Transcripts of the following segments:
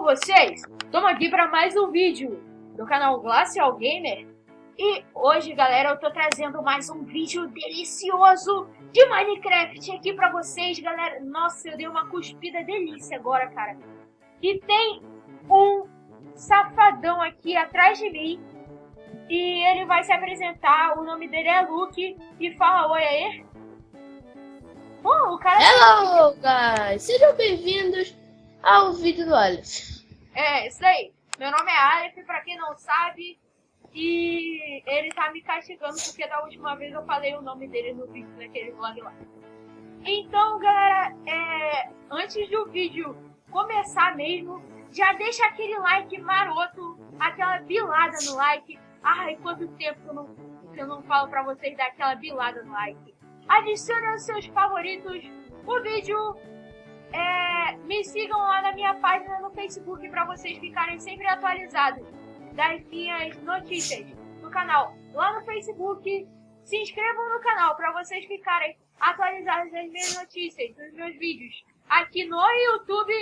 com vocês? Estamos aqui para mais um vídeo do canal Glacial Gamer. E hoje, galera, eu tô trazendo mais um vídeo delicioso de Minecraft aqui para vocês, galera. Nossa, eu dei uma cuspida delícia agora, cara. E tem um safadão aqui atrás de mim. E ele vai se apresentar, o nome dele é Luke. E fala oi aí. O cara... Hello, guys! Sejam bem-vindos ao vídeo do Aleph. É, isso aí. Meu nome é Aleph, pra quem não sabe. E ele tá me castigando porque da última vez eu falei o nome dele no vídeo daquele vlog lá. Então, galera, é, antes do vídeo começar mesmo, já deixa aquele like maroto, aquela bilada no like. Ai, quanto tempo que eu não, que eu não falo pra vocês dar aquela bilada no like. Adicione aos seus favoritos o vídeo é, me sigam lá na minha página no Facebook para vocês ficarem sempre atualizados das minhas notícias do canal lá no Facebook. Se inscrevam no canal para vocês ficarem atualizados das minhas notícias, dos meus vídeos aqui no YouTube.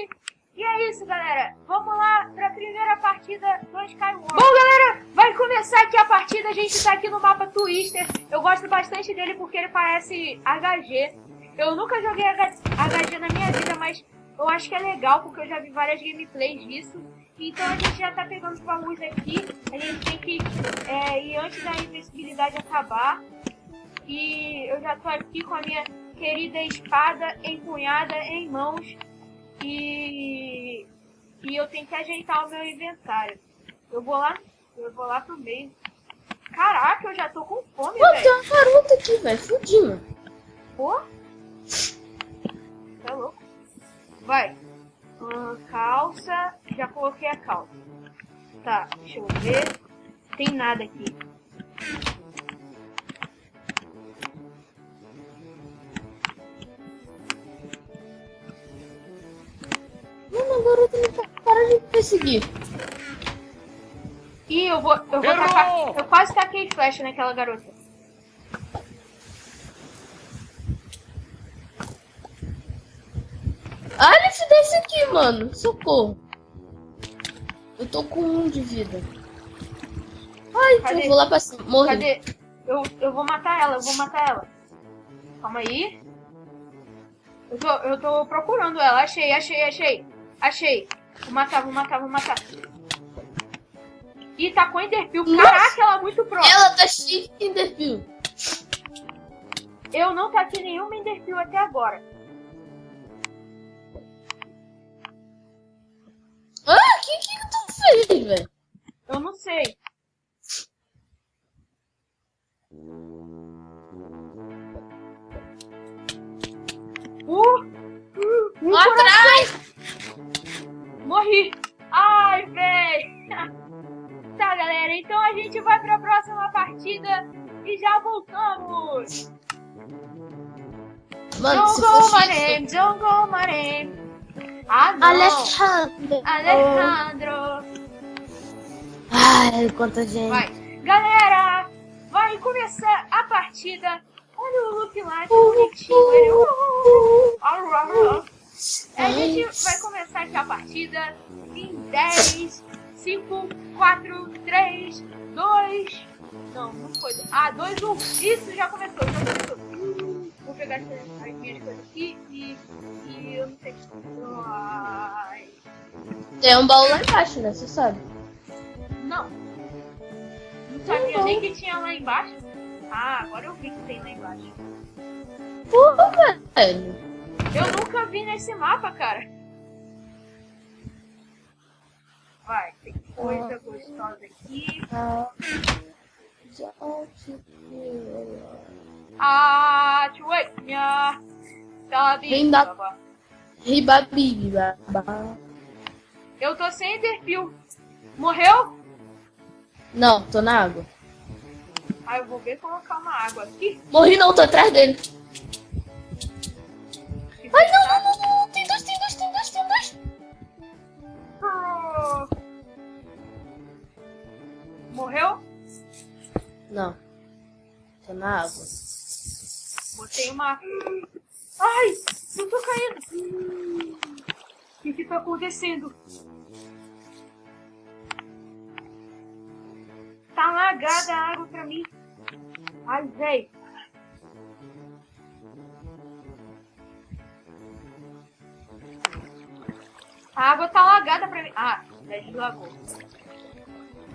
E é isso, galera. Vamos lá para a primeira partida do Skyward. Bom, galera, vai começar aqui a partida. A gente está aqui no mapa Twister. Eu gosto bastante dele porque ele parece HG. Eu nunca joguei HG na minha vida, mas eu acho que é legal, porque eu já vi várias gameplays disso. Então a gente já tá pegando os baús aqui. A gente tem que é, ir antes da invencibilidade acabar. E eu já tô aqui com a minha querida espada empunhada em mãos. E, e eu tenho que ajeitar o meu inventário. Eu vou lá, eu vou lá pro meio. Caraca, eu já tô com fome, velho. tem uma garota aqui, velho. Fudinho. Pô? Vai. Hum, calça. Já coloquei a calça. Tá, deixa eu ver. Tem nada aqui. Mano, agora eu tenho que parar de perseguir. Ih, eu vou, eu vou tacar. Eu quase taquei flecha naquela garota. Aleph, desce aqui, mano. Socorro. Eu tô com um de vida. Ai, Cadê? eu vou lá pra cima. Morri. Cadê? Eu, eu vou matar ela, eu vou matar ela. Calma aí. Eu tô, eu tô procurando ela. Achei, achei, achei. Achei. Vou matar, vou matar, vou matar. Ih, tá com Enderpeel. Caraca, ela é muito próxima. Ela tá cheia de Enderpeel. Eu não taquei nenhuma Enderpeel até agora. Aí, velho? Eu não sei. Uh! uh um Lá atrás! Morri! Ai, velho! tá, galera, então a gente vai pra próxima partida e já voltamos! Mano, don't go my name, don't go my name. Ah, não! Alejandro! Alejandro! Ai, quanta gente. Vai. Galera, vai começar a partida. Olha o Luke lá, que bonitinho. Ele... A gente vai começar aqui a partida em 10, 5, 4, 3, 2... Não, não foi. Ah, 2, 1. Isso, já começou, já começou. Vou pegar as minhas coisas aqui e, e eu não sei. Ai. Tem um baú lá embaixo, né? Você sabe. Não. Não sabia nem que tinha lá embaixo. Ah, agora eu vi que tem lá embaixo. Porra, velho. Eu nunca vi nesse mapa, cara. Vai, tem coisa ah. gostosa aqui. Ah, tchuinha. Tá Vem da... Ribabibi, Eu tô sem Enderpeel. Morreu? Não, tô na água. Ah, eu vou ver colocar uma água aqui. Morri não, tô atrás dele. Ai, não, não, não, não, tem dois, tem dois, tem dois, tem dois. Morreu? Não. Tô na água. Botei uma... Ai, eu tô caindo. O que que tá acontecendo? Tá lagada a água pra mim. Ai, véi. A água tá lagada pra mim. Ah, já deslagou.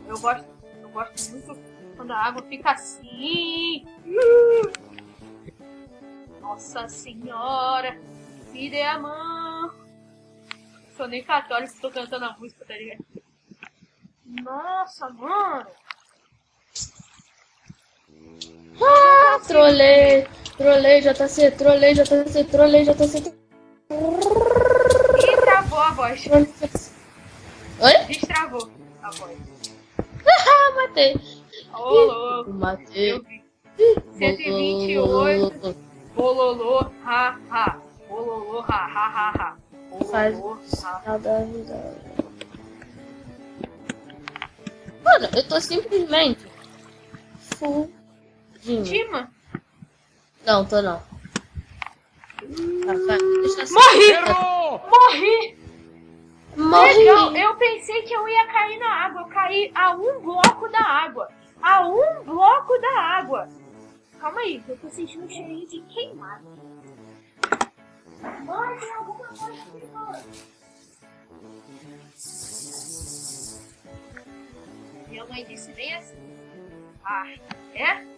Eu gosto, eu gosto muito quando a água fica assim. Nossa senhora, me dê a mão. Sou nem católico, tô cantando a música, tá ligado? Nossa, mano. Ah, trolei, trolei JC, trolei JC, trolei JC. Ih, travou a voz. Oi? Destravou a voz. Ah, matei. Ô, louco. Matei. Eu vi. 128. Bololô, ha, ha. Bololô, ha, ha, ha, ha. Faz Bololô, ha. nada vida. Mano, eu tô simplesmente fugindo. Tima, Não, tô não. Assim. Morri! Morri! Morri! Legal, eu pensei que eu ia cair na água. Eu caí a um bloco da água. A um bloco da água. Calma aí, que eu tô sentindo um cheirinho de queimado. Mano, tem alguma coisa aqui, mano. Minha mãe disse bem assim. Ah, é?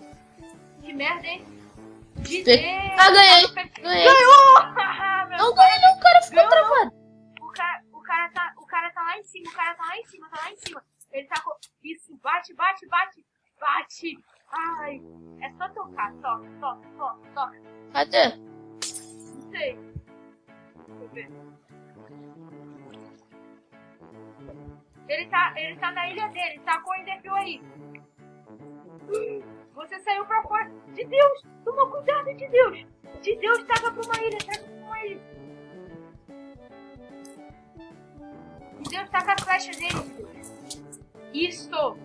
Que merda, hein? De Ah, ganhei! Ganhei! Ganhou! Não ganhei não, o cara ficou Ganhou. travado. o cara, o cara tá, o cara tá lá em cima, o cara tá lá em cima, tá lá em cima. Ele tá com isso, bate, bate, bate, bate. Ai, é só tocar, toca, toca, toca, toca. Cadê? Não sei. Deixa eu ver. Ele tá, ele tá na ilha dele, tá com o Enderpeel aí. Você saiu pra fora. De Deus, toma cuidado, de Deus. De Deus, traga pra uma ilha, traga pra uma ilha. De Deus, taca a flecha nele, de Deus. Isso.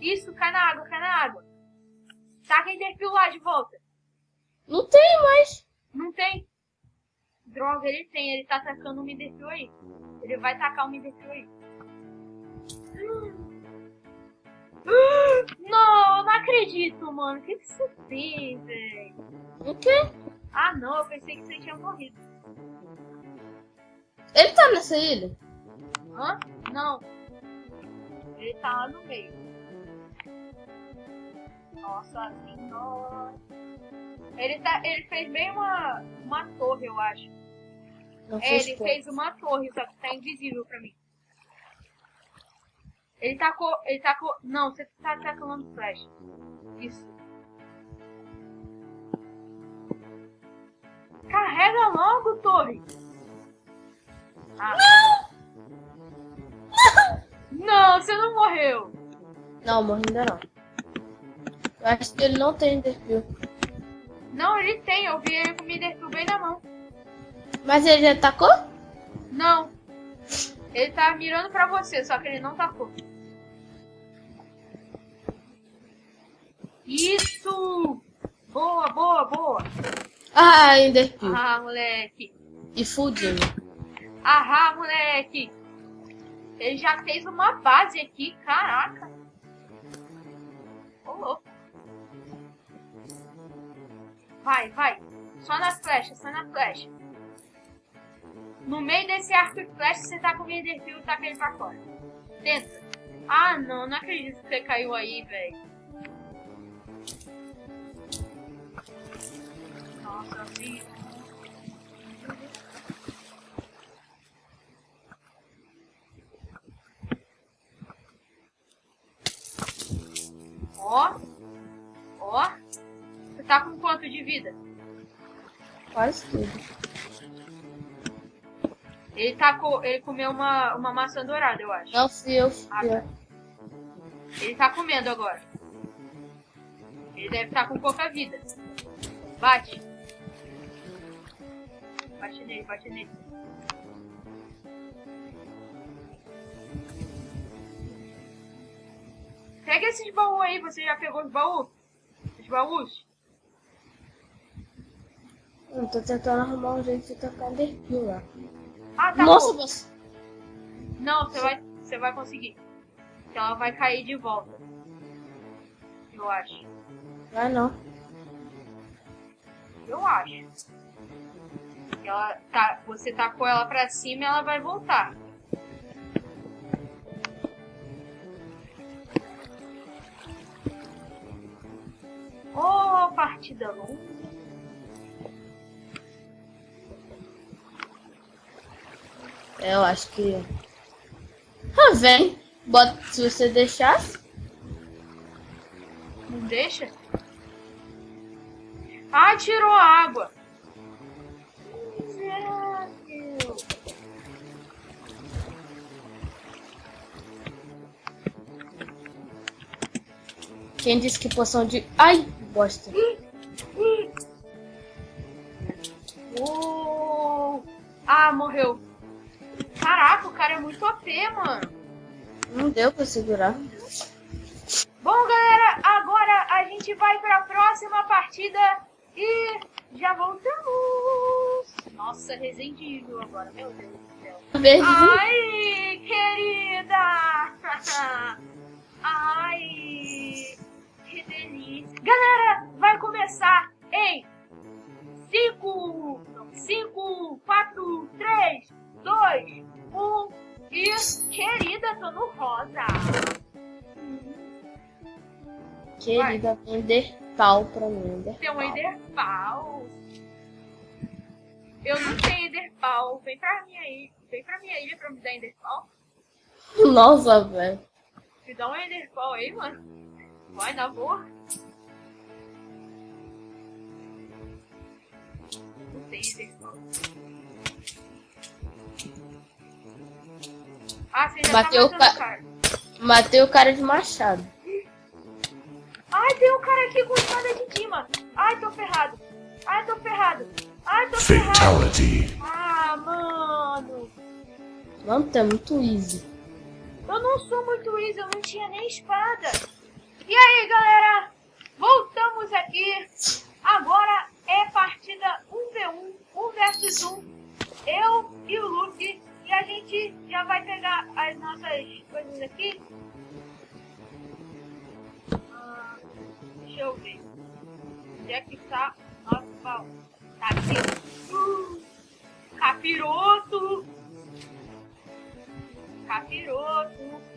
Isso, cai na água, cai na água. Taca Enderpeel lá de volta. Não tem mais. Não tem? Droga, ele tem. Ele tá atacando o Miderpeel aí. Ele vai tacar o Miderpeel aí. Não, não acredito, mano. O que, que você fez, velho? O quê? Ah, não. Eu pensei que você tinha morrido. Ele tá nessa ilha? Hã? Não. Ele tá lá no meio. Nossa senhora. Ele, tá, ele fez bem uma, uma torre, eu acho. Não É, ele fez uma torre, só que tá invisível pra mim. Ele tacou. Ele tacou. Não, você tá tacando flash. Isso. Carrega logo, torre! Ah. Não, você não morreu! Não, morri ainda não. Eu acho que ele não tem desvio. Não, ele tem, eu vi ele com o Midertu bem na mão. Mas ele já atacou? Não. Ele tá mirando pra você, só que ele não tacou. Isso! Boa, boa, boa! Ah, Enderpeel. Ah, moleque! E fudindo. Ahá, moleque! Ele já fez uma base aqui, caraca! Ô, louco! Vai, vai! Só na flecha, só na flecha. No meio desse arco e flecha, você tá com o Enderpeel e taca ele pra fora. Tenta. Ah, não, não acredito que você caiu aí, velho. Ó. Ó. Você tá com quanto de vida? Quase tudo. Ele tá com, ele comeu uma, uma maçã dourada, eu acho. Não fui eu, fui Ah, eu. Ele tá comendo agora. Ele deve estar com pouca vida. Bate. Bate nele, bate nele. Pega esses baús aí, você já pegou os baús? Os baús? Eu tô tentando arrumar um jeito de tacar Enderpeel lá. Ah, tá Nossa, bom. você... Não, você vai, você vai conseguir. Que ela vai cair de volta. Eu acho. Vai não. Eu acho. Ela tá, você tacou ela pra cima e ela vai voltar. Oh, partida longa. Eu acho que. Ah, vem. Bota se você deixasse. Não deixa? Ah, tirou água. Quem disse que poção de. Ai, bosta. Oh. Ah, morreu. Caraca, o cara é muito OP, mano. Não deu pra segurar. Bom, galera, agora a gente vai pra próxima partida e já voltamos. Nossa, Resident Evil agora, meu Deus do céu. Verde. Ai, querida! Ai, que delícia. Galera, vai começar em 5, 5, 4, 3, 2, 1 e querida, tô no rosa. Querida, vender pau pra mim. Vender Tem um. Enderpal. Eu não tenho Enderpal. Vem pra minha ilha. Vem pra minha ilha pra me dar Enderpal. Nossa, velho. Me dá um Enderpal aí, mano. Vai, na boa. Não tem Enderpal. Ah, você já Bateu o tá matando ca- o cara. Matei o cara de machado. Ai, tem um cara aqui com espada de Dima. Ai, tô ferrado. Ai, tô ferrado. Ai, tô ferrado. Fatality. Ah, mano. Mano, tá muito easy. Eu não sou muito easy, eu não tinha nem espada. E aí, galera? Voltamos aqui. Agora é partida 1v1, 1 versus 1. Eu e o Luke. E a gente já vai pegar as nossas coisas aqui. Ah, deixa eu ver. Onde é que tá nosso baú? Tá aqui. Uh, capiroto. Capiroto.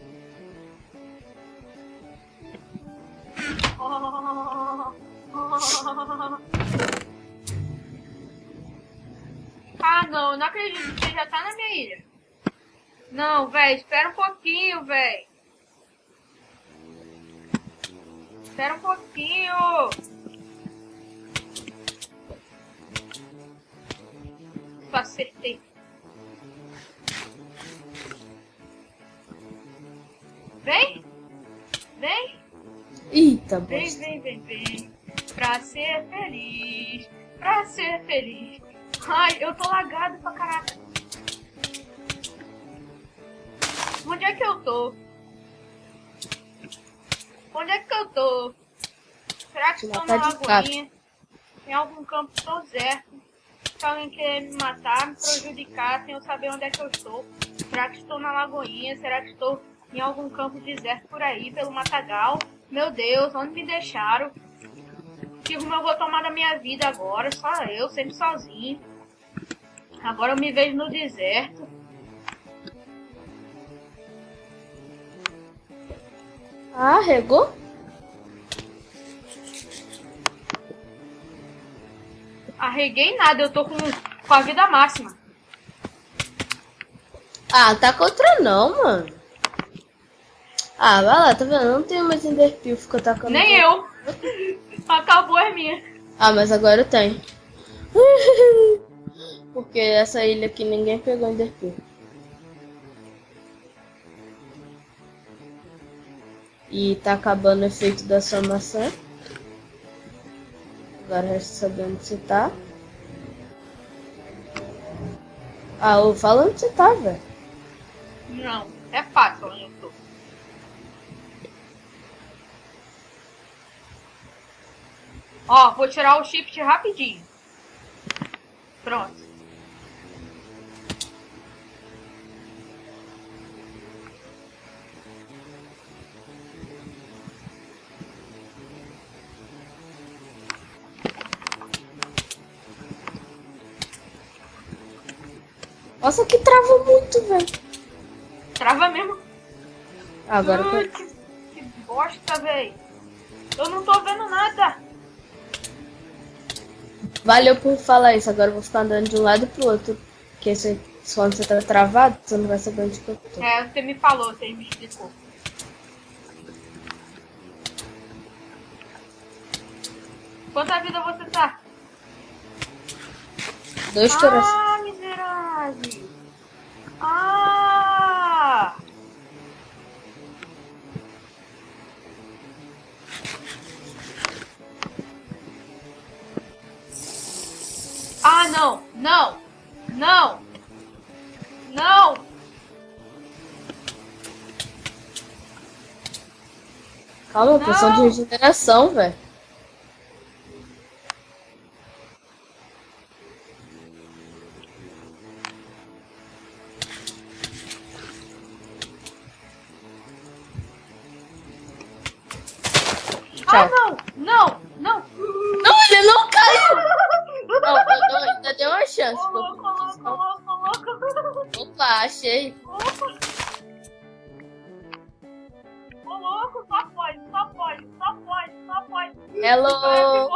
Ah, não, não acredito que já tá na minha ilha. Não, velho, espera um pouquinho, velho. Espera um pouquinho. Acertei. Vem! Vem! Eita, Vem, vem, vem, vem. Pra ser feliz. Pra ser feliz. Ai, eu tô lagado pra caraca. Onde é que eu tô? Onde é que eu tô? Será que estou na matar de lagoinha? Em algum campo deserto. Se alguém quer me matar, me prejudicar, sem eu saber onde é que eu estou. Será que estou na lagoinha? Será que estou em algum campo deserto por aí, pelo matagal? Meu Deus, onde me deixaram? Que rumo eu vou tomar da minha vida agora? Só eu, sempre sozinho. Agora eu me vejo no deserto. Ah, regou? Arreguei nada, eu tô com, com a vida máxima. Ah, tá contra não, mano. Ah, vai lá, tá vendo? Eu não tenho mais Enderpeel, fica atacando. Nem eu. Acabou a minha. Ah, mas agora eu tenho. Porque essa ilha aqui ninguém pegou Enderpeel. E tá acabando o efeito da sua maçã. Agora resta saber onde você tá. Ah, ô, fala onde você tá, velho. Não, é fácil onde Ó, vou tirar o shift rapidinho. Pronto. Nossa, que trava muito, velho. Trava mesmo. Agora Ai, que, que bosta, velho. Eu não tô vendo nada. Valeu por falar isso. Agora eu vou ficar andando de um lado pro outro. Porque se, quando você tá travado, você não vai saber onde que eu tô. É, você me falou, você me explicou. Quanta vida você tá? Dois corações. Ah, miserável. Ah! Ah, não! Não! Não! Não! Calma, poção de Não. regeneração, velho. Ah, Tchau. não! Não! Não! Não, ele não caiu! Não, eu, eu uma chance. Ô, louco, ô, louco, louco, ô, louco! Opa, achei. Ô louco, só pode, só pode, só pode, só pode. Hello!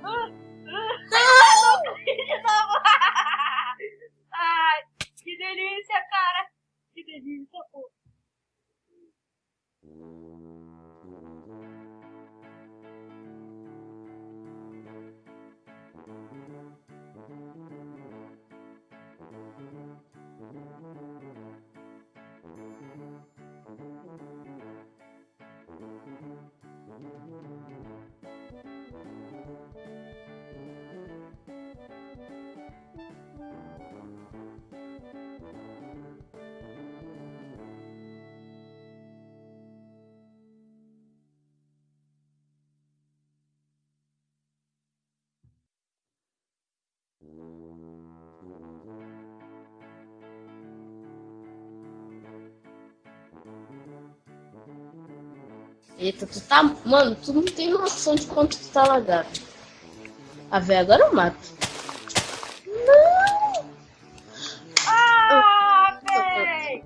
Não! Ai, que delícia, cara! Que delícia, pô! Eita, tu tá. Mano, tu não tem noção de quanto tu tá lagado. A véia agora eu mato. Não! Ah, véi!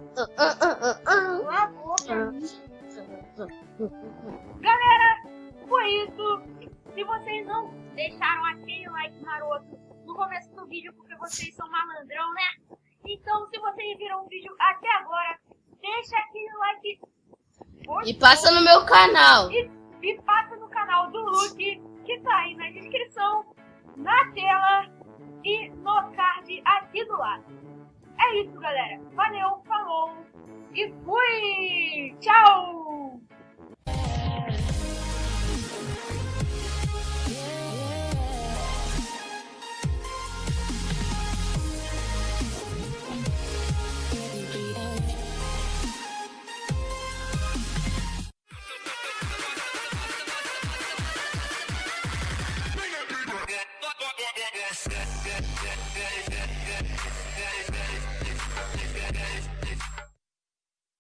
Galera, foi isso. Se vocês não deixaram aquele like maroto no começo do vídeo porque vocês são malandrão, né? Então, se vocês viram o vídeo até agora, deixa aquele like E passa no meu canal. e, e passa no canal do Luke, que tá aí na descrição, na tela e no card aqui do lado. É isso, galera. Valeu, falou e fui! Tchau!